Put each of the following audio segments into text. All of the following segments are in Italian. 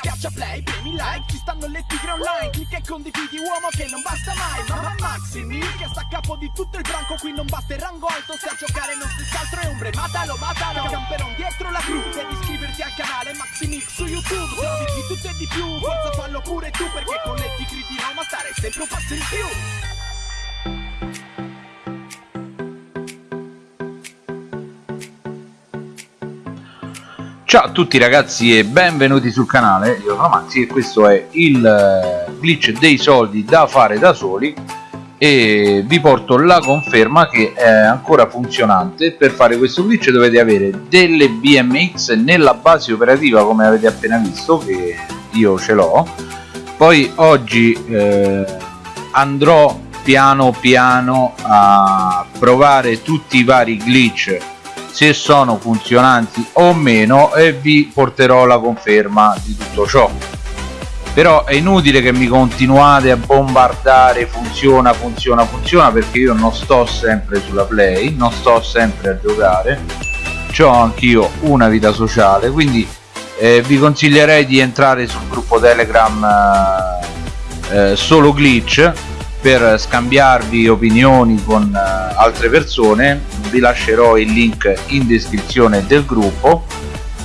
Schiaccia play, premi like, ci stanno le tigre online Clicca e condividi uomo che non basta mai Mamma Maximi, che sta a capo di tutto il branco Qui non basta il rango alto, se a giocare non si altro è ombre Matalo, matalo, camperon dietro la gru Devi iscriverti al canale Maximix su YouTube Trovi di tutto e di più, forza fallo pure tu Perché con le tigre di Roma stare sempre un passo in più Ciao a tutti ragazzi e benvenuti sul canale, io sono Maxi e questo è il eh, glitch dei soldi da fare da soli. E vi porto la conferma che è ancora funzionante. Per fare questo glitch dovete avere delle BMX nella base operativa come avete appena visto che io ce l'ho. Poi oggi eh, andrò piano piano a provare tutti i vari glitch se sono funzionanti o meno e vi porterò la conferma di tutto ciò. Però è inutile che mi continuate a bombardare funziona funziona funziona perché io non sto sempre sulla play non sto sempre a giocare. Ho anch'io una vita sociale quindi eh, vi consiglierei di entrare sul gruppo telegram eh, solo glitch per scambiarvi opinioni con uh, altre persone vi lascerò il link in descrizione del gruppo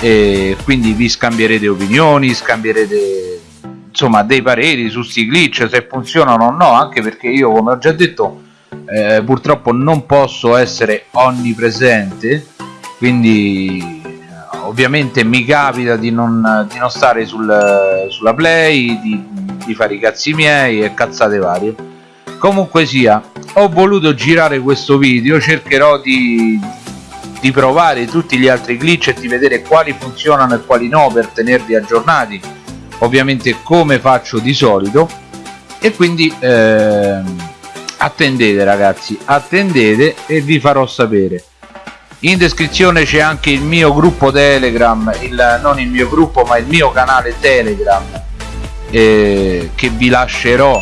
e quindi vi scambierete opinioni scambierete insomma dei pareri su sti glitch se funzionano o no anche perché io come ho già detto eh, purtroppo non posso essere onnipresente quindi ovviamente mi capita di non, di non stare sul, sulla play di, di fare i cazzi miei e cazzate varie comunque sia ho voluto girare questo video cercherò di, di provare tutti gli altri glitch e di vedere quali funzionano e quali no per tenervi aggiornati. Ovviamente come faccio di solito. E quindi eh, attendete ragazzi attendete e vi farò sapere. In descrizione c'è anche il mio gruppo telegram il, non il mio gruppo ma il mio canale telegram eh, che vi lascerò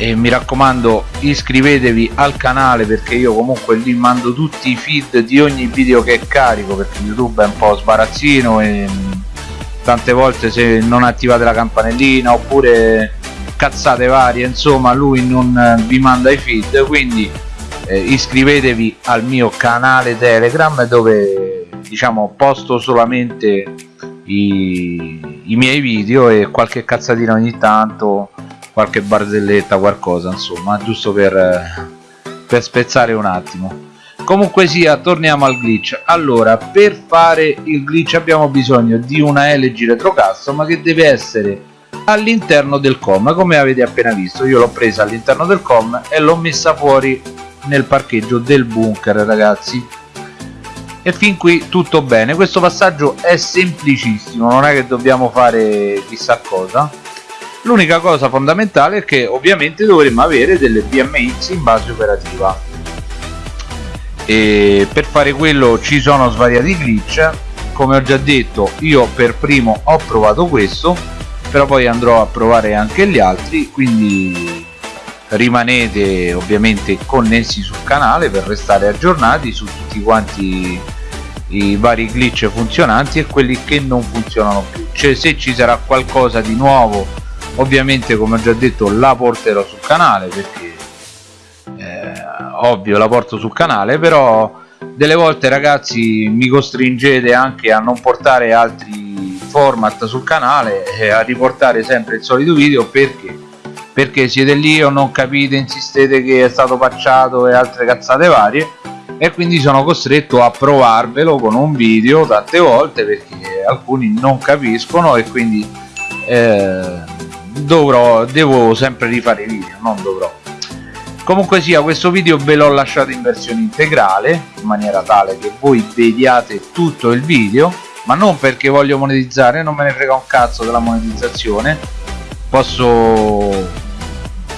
e mi raccomando iscrivetevi al canale perché io comunque lì mando tutti i feed di ogni video che carico perché youtube è un po' sbarazzino e mm, tante volte se non attivate la campanellina oppure cazzate varie insomma lui non eh, vi manda i feed quindi eh, iscrivetevi al mio canale telegram dove diciamo posto solamente i, i miei video e qualche cazzatina ogni tanto qualche barzelletta qualcosa insomma giusto per, per spezzare un attimo. Comunque sia torniamo al glitch. Allora per fare il glitch abbiamo bisogno di una LG retro custom che deve essere all'interno del com. Come avete appena visto io l'ho presa all'interno del com e l'ho messa fuori nel parcheggio del bunker ragazzi. E fin qui tutto bene. Questo passaggio è semplicissimo non è che dobbiamo fare chissà cosa l'unica cosa fondamentale è che ovviamente dovremmo avere delle BMX in base operativa. E per fare quello ci sono svariati glitch. Come ho già detto io per primo ho provato questo però poi andrò a provare anche gli altri quindi rimanete ovviamente connessi sul canale per restare aggiornati su tutti quanti i vari glitch funzionanti e quelli che non funzionano più. Cioè se ci sarà qualcosa di nuovo ovviamente come ho già detto la porterò sul canale perché eh, ovvio la porto sul canale però delle volte ragazzi mi costringete anche a non portare altri format sul canale e a riportare sempre il solito video perché? Perché siete lì o non capite insistete che è stato pacciato e altre cazzate varie e quindi sono costretto a provarvelo con un video tante volte perché alcuni non capiscono e quindi eh, dovrò devo sempre rifare video non dovrò. Comunque sia questo video ve l'ho lasciato in versione integrale in maniera tale che voi vediate tutto il video ma non perché voglio monetizzare non me ne frega un cazzo della monetizzazione. Posso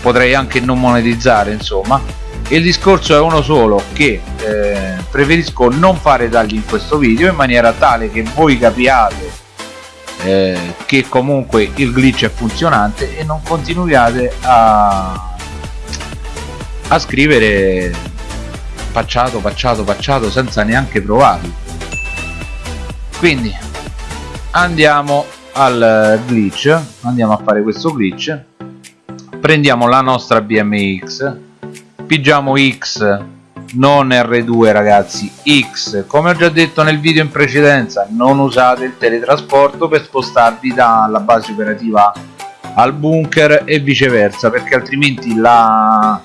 potrei anche non monetizzare insomma. Il discorso è uno solo che eh, preferisco non fare tagli in questo video in maniera tale che voi capiate eh, che comunque il glitch è funzionante e non continuiate a, a scrivere pacciato pacciato pacciato senza neanche provarlo. Quindi andiamo al glitch andiamo a fare questo glitch. Prendiamo la nostra BMX pigiamo X non R2 ragazzi. X come ho già detto nel video in precedenza non usate il teletrasporto per spostarvi dalla base operativa al bunker e viceversa perché altrimenti la,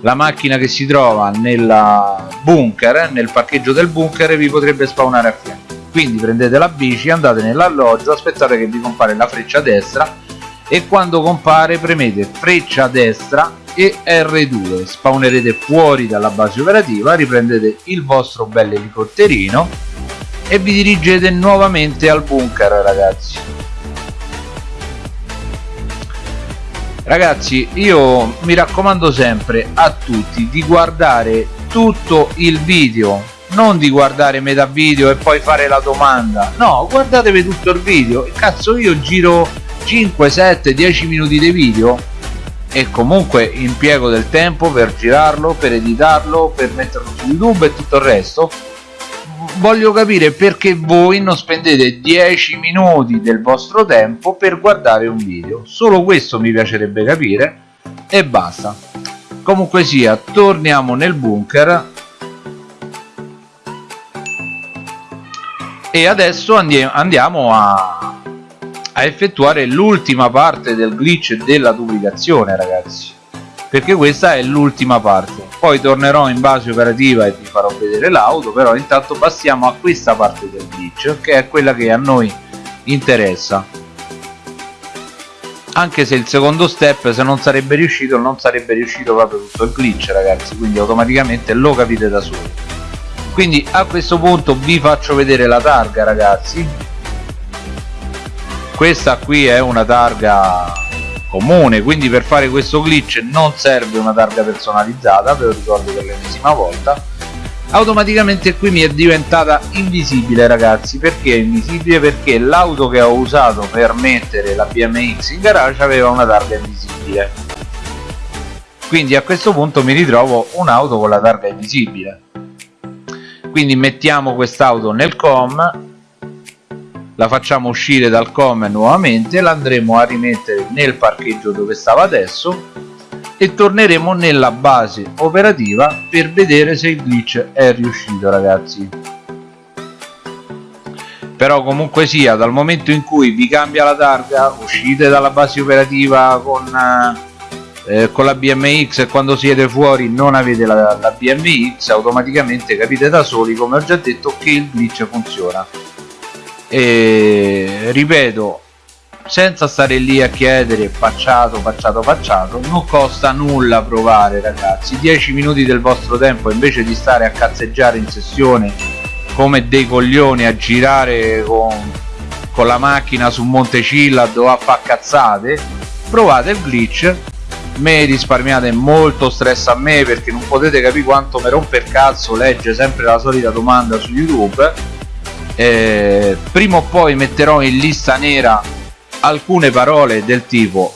la macchina che si trova nel bunker nel parcheggio del bunker vi potrebbe spawnare a fianco. Quindi prendete la bici andate nell'alloggio aspettate che vi compare la freccia destra e quando compare premete freccia destra e R2 spawnerete fuori dalla base operativa riprendete il vostro bel elicotterino e vi dirigete nuovamente al bunker ragazzi. Ragazzi io mi raccomando sempre a tutti di guardare tutto il video non di guardare metà video e poi fare la domanda. No guardatevi tutto il video. Cazzo io giro 5 7 10 minuti di video e comunque impiego del tempo per girarlo per editarlo per metterlo su youtube e tutto il resto. Voglio capire perché voi non spendete 10 minuti del vostro tempo per guardare un video. Solo questo mi piacerebbe capire e basta. Comunque sia torniamo nel bunker. E adesso andiamo a, a effettuare l'ultima parte del glitch della duplicazione ragazzi. Perché questa è l'ultima parte. Poi tornerò in base operativa e vi farò vedere l'auto però intanto passiamo a questa parte del glitch che è quella che a noi interessa. Anche se il secondo step se non sarebbe riuscito non sarebbe riuscito proprio tutto il glitch ragazzi quindi automaticamente lo capite da soli quindi a questo punto vi faccio vedere la targa ragazzi questa qui è una targa comune quindi per fare questo glitch non serve una targa personalizzata ve lo ricordo per l'ennesima volta. Automaticamente qui mi è diventata invisibile ragazzi. Perché è invisibile? Perché l'auto che ho usato per mettere la BMX in garage aveva una targa invisibile. Quindi a questo punto mi ritrovo un'auto con la targa invisibile. Quindi mettiamo quest'auto nel com la facciamo uscire dal com nuovamente la andremo a rimettere nel parcheggio dove stava adesso e torneremo nella base operativa per vedere se il glitch è riuscito ragazzi. Però comunque sia dal momento in cui vi cambia la targa uscite dalla base operativa con uh, eh, con la BMX e quando siete fuori non avete la, la BMX automaticamente capite da soli come ho già detto che il glitch funziona e ripeto senza stare lì a chiedere facciato facciato facciato non costa nulla provare ragazzi. 10 minuti del vostro tempo invece di stare a cazzeggiare in sessione come dei coglioni a girare con, con la macchina su Montecilla dove a fa cazzate provate il glitch. Me risparmiate molto stress a me perché non potete capire quanto mi rompe il cazzo legge sempre la solita domanda su youtube eh, prima o poi metterò in lista nera alcune parole del tipo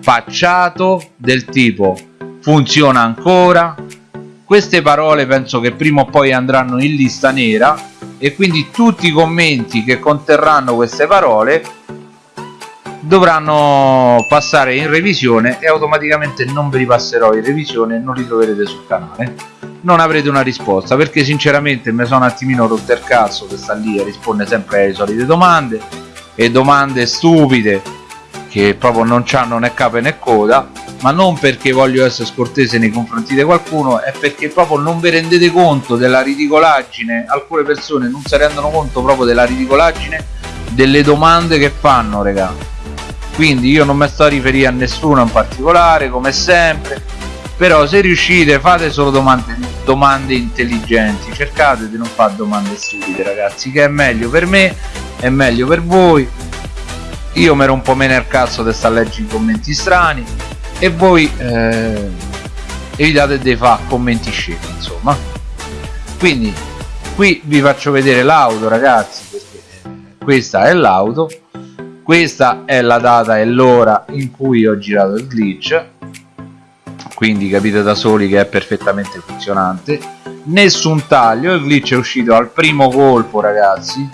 facciato del tipo funziona ancora? Queste parole penso che prima o poi andranno in lista nera e quindi tutti i commenti che conterranno queste parole dovranno passare in revisione e automaticamente non ve li passerò in revisione e non li troverete sul canale non avrete una risposta perché sinceramente mi sono un attimino rotto il cazzo che sta lì e risponde sempre alle solite domande e domande stupide che proprio non hanno né capo né coda ma non perché voglio essere scortese nei confronti di qualcuno è perché proprio non vi rendete conto della ridicolaggine alcune persone non si rendono conto proprio della ridicolaggine delle domande che fanno regà quindi io non mi sto a riferire a nessuno in particolare come sempre però se riuscite fate solo domande, domande intelligenti. Cercate di non fare domande stupide ragazzi che è meglio per me è meglio per voi. Io mi ero un po' meno il cazzo di stare a leggere i commenti strani. E voi eh, evitate di fare commenti scemi insomma. Quindi qui vi faccio vedere l'auto ragazzi perché questa è l'auto. Questa è la data e l'ora in cui ho girato il glitch quindi capite da soli che è perfettamente funzionante. Nessun taglio il glitch è uscito al primo colpo ragazzi.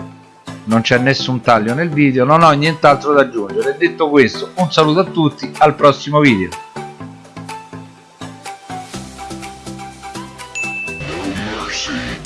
Non c'è nessun taglio nel video non ho nient'altro da aggiungere. Detto questo un saluto a tutti al prossimo video. mercy.